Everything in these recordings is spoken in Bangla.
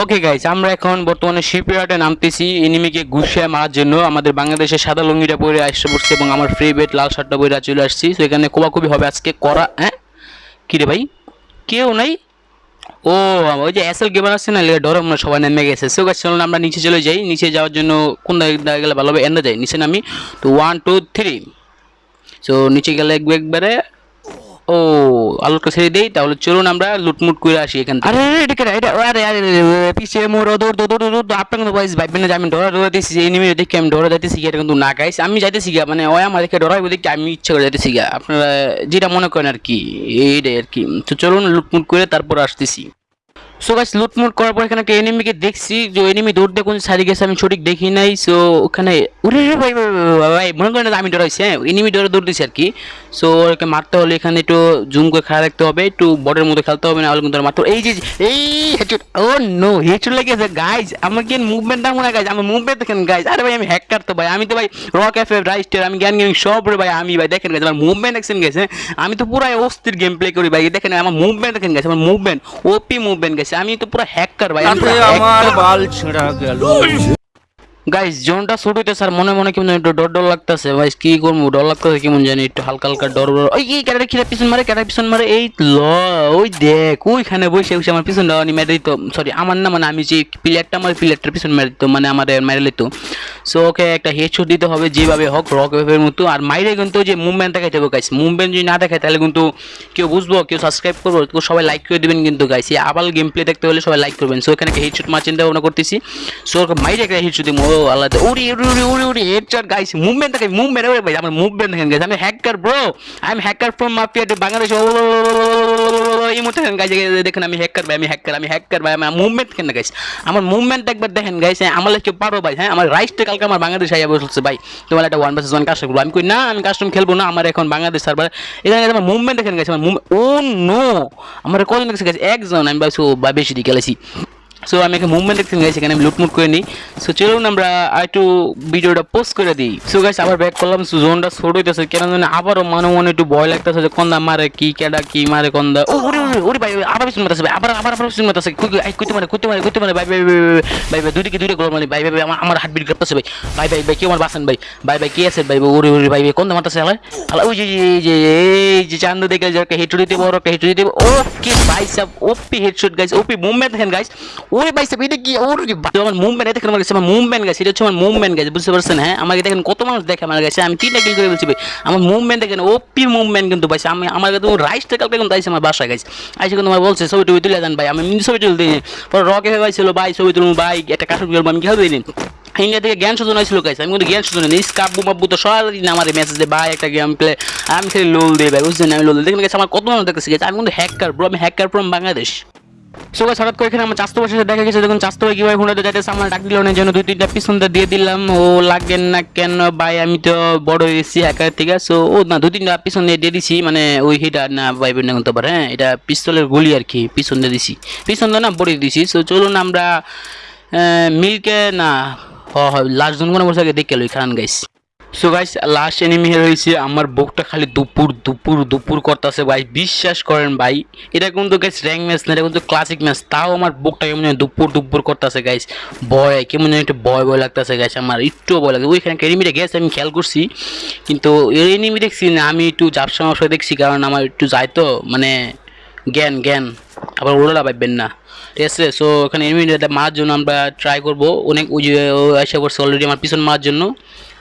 ওকে গাইজ আমরা এখন বর্তমানে শিপইয়ার্ডে নামতেছি। এনিমিকে ঘুষে মারার জন্য আমাদের বাংলাদেশের সাদা লুঙ্গিটা পরে আসতে পড়ছে এবং আমার ফ্রি বেট লাল শার্টটা পরে চলে আসছি। তো এখানে কোবাকুবি হবে আজকে। করা হ্যাঁ? কী রে ভাই? কেউ নাই? ও, ওই যে এসএল গেমার আছে না ডরে মনে সবাই নেমে গেছে। সো গাছ চলুন আমরা নিচে চলে যাই। নিচে যাওয়ার জন্য কোন জায়গায় গেলে ভালো হবে? এনে যাই। নিচে নামি। তো ওয়ান টু থ্রি সো নিচে গেলে একবারে ও আলোটা ছেড়ে দেই, তাহলে চলুন আমরা লুটমুট করে আসি এখান থেকে। আরে এটা কেন এটা আরে আরে পিছে, মোর দৌড় দৌড় দৌড় আপনার কিন্তু বয়স ভাইবেন না আমি ডরা ডরা দিয়েছি এনিমি দেখি আমি ডরা যাইতেছি, এটা কিন্তু না গাইস আমি যাইতেছি গা মানে ওই আমার দেখে ডরাইব দেখি আমি ইচ্ছা করে যাইতেছি শিখা আপনারা যেটা মনে করেন আর কি, এইটাই আর কি। তো চলুন লুটমুট করে তারপর আসতেছি। সো গাছ লুটমুট করার পর এখানে একটা এনিমিকে দেখছি। যে এনিমি দৌড় দিয়ে কোন সাইডে গেছে আমি সঠিক দেখি নাই। সো ওখানে উরে ভাই ভাই, মনে করেন আমি ডরাইছি হ্যাঁ এনিমি ডরে দৌড় দিছি আর কি সো ওকে মারতে হলে এখানে একটু জুম করে খেলা রাখতে হবে একটু বর্ডের মধ্যে খেলতে হবে না কিন্তু মারতে এই যে এই হেডশট ও নো হেডশট লেগেছে গাইজ আমার কি মুভমেন্ট মনে হয় গাইজ আমার মুভমেন্ট দেখেন গাইজ আরে ভাই আমি হ্যাকার তো ভাই আমি তো ভাই রক এফ এফ রাইস্টার আমি জ্ঞান গেমিং সব রে ভাই আমি ভাই দেখেন গাইজ আমার মুভমেন্ট দেখছেন গেছে আমি তো পুরো অস্থির গেম প্লে করি ভাই দেখেন আমার মুভমেন্ট দেখেন গেছে আমার মুভমেন্ট ওপি মুভমেন্ট গেছে আমি তো পুরো হ্যাকার ভাই আমি তাতে পুরো আমার hacker। বাল ছেঁড়া গেল। গাইস জোনটা শুট হইতে স্যার, মনে মনে কেমন একটু ডর ডর লাগতেছে। ভাই কি করব, ডর লাগতেছে কেমন জানি একটু হালকা হালকা ডর ডর। ওই, এই ক্যারেক্টার পিছন মারে ক্যারেক্টার পিছন মারে, এই ল, ওই দেখ, ওইখানে বসে বসে আমার পিছন ডাওয়ানি মেরে দিত। সরি আমার না মানে আমি যে প্লেয়ারটা আমার প্লেয়ারটার পিছন মেরে দিত মানে আমার মেরে লিত সো ওকে একটা হেডশট দিতে হবে, যেভাবে হোক রক ওয়েভের মতো। আর মাইরে কিন্তু যে মুভমেন্ট দেখাইতে হবে গাইস মুভমেন্ট যদি না দেখায়, তাহলে কিন্তু কেউ বুঝব, কেউ সাবস্ক্রাইব করব তো সবাই লাইক করে দিবেন কিন্তু গাইস এই আবাল গেম প্লে দেখতে হলে সবাই লাইক করবেন। সো এখানে হেডশট মার চিন্তা ভাবনা করতেছি। সো ওকে মাইরে একটা হেডশট দিব। আল্লাহ উড়ি উড়ি উড়ি উড়ি উড়ি হেডশট গাইস মুভমেন্ট দেখে মুভমেন্ট ওরে ভাই আমার মুভমেন্ট দেখেন গাইস আমি hacker bro I am hacker from mafia to Bangladesh এই মুহূর্তে দেখেন গাইস দেখেন আমি হ্যাকার ভাই আমি হ্যাকার আমি হ্যাকার ভাই আমার মুভমেন্ট কেন গাইস আমার মুভমেন্ট একবার দেখেন গাইস আমার কেউ পারো ভাই হ্যাঁ আমার রাইটটা কালকে আমার বাংলাদেশ আইয়া বসছে ভাই তোমার একটা ওয়ান ভার্সেস ওয়ান কাস্টম করব আমি কই না আমি কাস্টম খেলব না আমার এখন বাংলাদেশ সার্ভার এখানে আমার মুভমেন্ট দেখেন গেছে আমার ও নো আমার কজন দেখছে গেছে একজন আমি ভাবছি ও বা বেশি খেলেছি সো আমি এখানে মুভমেন্ট দেখতে গেছি এখানে আমি লুটমুট করে নিই সো চলুন আমরা একটু ভিডিওটা পোস্ট করে দিই সো গাইস আবার ব্যাক করলাম সো জোনটা ছোট হইতেছে কেন জানি আবারও মনে মনে একটু ভয় লাগতেছে যে কন্দা মারে কি কেডা কি মারে কন্দা ও ওরে ওরে ভাই আবার পিছন মারতেছে ভাই আবার আবার আবার কুই আই কুইতে মারে কুইতে মারে কুইতে মারে ভাই ভাই ভাই ভাই ভাই দুইদিকে দুইটা গোল মারি ভাই ভাই আমার আমার হার্টবিট করতেছে ভাই ভাই ভাই ভাই কি আমার বাসেন ভাই ভাই ভাই কি আছে ভাই ওরে ওরে ভাই ভাই কন্দা মারতেছে আলাই আলাই ওই যে এই যে এই যে চান্দু দেখে যে একটা হেডশট দিতে বড় একটা হেডশট দিতে ওকে ভাই sub OP headshot guys OP movement দেখেন গাইস ওরে ভাই সাব এটা কি ওরে ভাই আমার মুভমেন্ট দেখেন আমার কাছে আমার মুভমেন্ট গাইস এটা হচ্ছে আমার মুভমেন্ট গাইস বুঝতে পারছেন হ্যাঁ আমাকে দেখেন কত মানুষ দেখে আমার কাছে আমি তিনটা কিল করে বলছি ভাই আমার মুভমেন্ট দেখেন ওপি মুভমেন্ট কিন্তু ভাই আমি আমার কাছে রাইসটা কালকে কিন্তু আইসে আমার বাসায় গাইস আইসে কিন্তু আমার বলছে ছবি টবি তুলে দেন ভাই আমি ছবি তুলতে পরে রকে হয়ে ছিল ভাই ছবি তুলুন ভাই একটা কাঠুর আমি কি হবে দিন ইন্ডিয়া থেকে জ্ঞান শোধন হয়েছিল গাইস আমি কিন্তু জ্ঞান শোধন নেই স্কাব্বু মাব্বু তো সরাসরি আমার মেসেজ ভাই একটা গেম প্লে আমি খালি লোল দিই ভাই বুঝছেন আমি লোল দিই দেখেন গেছে আমার কত মানুষ দেখতেছি গেছে আমি কিন্তু হ্যাকার ব্রো আমি hacker from Bangladesh so guys হঠাৎ করে এখানে আমার চাস্তো বসে দেখা গেছে। দেখুন, চাস্তো ভাই কীভাবে ফোনটা যাইতেছে, আমার ডাক দিল না জন্য দুই তিনটা পিছনটা দিয়ে দিলাম। ও লাগেন না কেন ভাই, আমি তো বড় হয়েছি হ্যাকার থেকে সো ও না, দুই তিনটা পিছন দিয়ে দিয়ে দিছি মানে ওই হিটা না, ভাই বোন করতে পারে হ্যাঁ? এটা পিস্তলের গুলি আর কি, পিছন দিয়ে দিছি। পিছন দিয়ে না, বড়ি দিছি। সো চলুন আমরা মিল্কে, না লাস্ট জন কোনো বসে দেখে লই, খান guys so guys last enemy রয়েছে আমার বুকটা খালি দুপুর দুপুর দুপুর করতেছে ভাই। বিশ্বাস করেন ভাই, এটা কিন্তু গাইস র্যাঙ্ক ম্যাচ না, এটা কিন্তু ক্লাসিক ম্যাচ তাও আমার বুকটা কেমন দুপুর দুপুর করতেছে গাইস ভয়, কেমন একটু ভয় ভয় লাগতেছে গাইস আমার একটু ভয় লাগে। ওইখানে এনিমিটা গেছে, আমি খেয়াল করছি। কিন্তু এনিমি দেখছি না, আমি একটু জাপসা মাপসা দেখছি, কারণ আমার একটু যায় তো মানে জ্ঞান জ্ঞান। আবার ওরা পাইবেন না। ঠিক আছে সো এখানে এনিমিটা মারার জন্য আমরা ট্রাই করব। অনেক এসে করছে অলরেডি আমার পিছন মারার জন্য।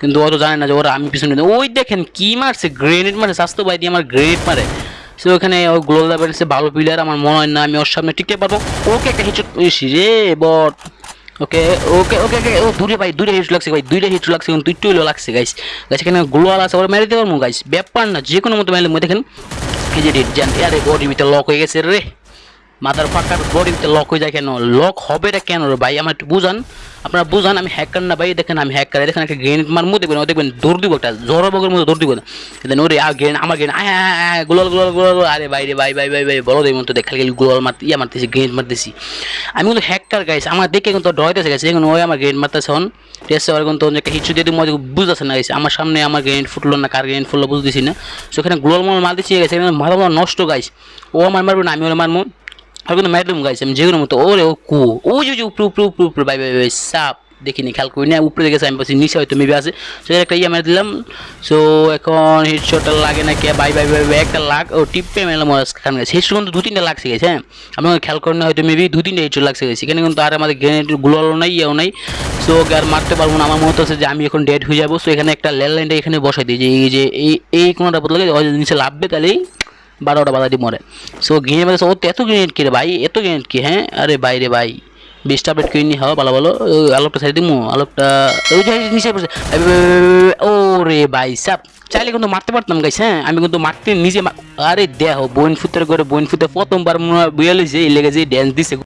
কিন্তু ও তো জানে না যে ওরা আমি পিছনে ওই দেখেন কি মারছে গ্রেনেড মারে স্বাস্থ্য বাই দিয়ে আমার গ্রেনেড মারে। সো ওখানে ও গ্লোল বেড়েছে ভালো প্লেয়ার আমার মনে হয় না আমি ওর সামনে টিকতে পারব। ওকে একটা হিচট রে, বট। ওকে ওকে ওকে ওকে, ও দূরে ভাই, দূরে হিট লাগছে ভাই দুইটা হিট লাগছে, কিন্তু একটু হইলেও লাগছে গাইস গাছ এখানে গ্লোয়াল আছে, ওরা মেরে দিতে পারব গাইস ব্যাপার না যে কোনো মতো মেলে দেখেন, এই যে রেড জান আরে বডির ভিতরে লক হয়ে গেছে রে। মাথার ফাঁকার বডির ভিতরে লক হয়ে যায় কেন? লক হবে এটা কেন ভাই? আমার একটু বুঝান। আপনারা বুঝান, আমি হ্যাকার না ভাই? দেখেন, আমি হ্যাকার দেখেন, একটা গ্রেনেড মারমু দেখবেন দেখবেন, দৌড় দিব একটা জড়বগের মতো দৌড় দিব দেন ওরে আর গ্রেন আমার গ্রেন আয় গোলাল গোলাল গোলাল আরে ভাই রে, ভাই ভাই ভাই ভাই বলো দেই তো, দেখ গেলি গোলাল মারতে ইয়া মারতেছি গ্রেনেড মারতেছি। আমি কিন্তু হ্যাকার গাইস আমার দেখে কিন্তু ডরাইতেছে গেছে এখন ওই আমার গ্রেনেড মারতেছে, হন। টেস্ট হওয়ার কিন্তু একটা হিচু দিয়ে মজা বুঝতেছে না গেছে আমার সামনে আমার গ্রেনেড ফুটলো না, কার গ্রেনেড ফুটলো বুঝতেছি না। সেখানে গোলাল মাল মারতেছি গেছে মাথা নষ্ট গাইস ও আমার মারবো না, আমি ওরা মারবো। আর কিন্তু ম্যাডাম গাইছে আমি যেগুলো মতো ওরে ও কু ও যে যে উপরে উপরে উপরে উপরে বাই বাই বাই সাপ দেখিনি খেয়াল করি না, উপরে দেখেছি আমি বলছি নিচে হয়তো মেবি আছে। সো একটা ইয়ে মেরে দিলাম। সো এখন হেডশটটা লাগে না কে? বাই বাই বাই বাই, একটা লাগ ও, টিপে মেলাম খান গেছে হেডশট কিন্তু দু তিনটা লাগছে গেছে হ্যাঁ? আপনার খেয়াল করেন না, হয়তো মেবি দু তিনটা হেডশট লাগছে গেছে এখানে কিন্তু আর আমাদের গ্রেনেড গুলোও নাই, ইয়েও নাই। সো ওকে আর মারতে পারব না। আমার মনে হচ্ছে যে আমি এখন ডেড হয়ে যাব। সো এখানে একটা লেল লাইনটা এখানে বসাই দিই, যে এই যে এই এই কোনোটা বদলে নিচে লাভবে তাহলেই বারোটা বাধা দিয়ে মরে। সো গিয়ে মানে ও, এত গ্রেনেড কি রে ভাই? এত গ্রেনেড কি হ্যাঁ? আরে বাইরে ভাই বিশটা আপডেট কিনে হওয়া ভালো ভালো আলোকটা সাইড দিমু, আলোকটা নিচে পড়ছে ও রে ভাই, সাপ, চাইলে কিন্তু মারতে পারতাম গাইছে হ্যাঁ? আমি কিন্তু মারতে, নিজে আরে দেহ বোন ফুতের করে বোন ফুতে প্রথমবার যে এই লেগে যে ড্যান্স দিছে।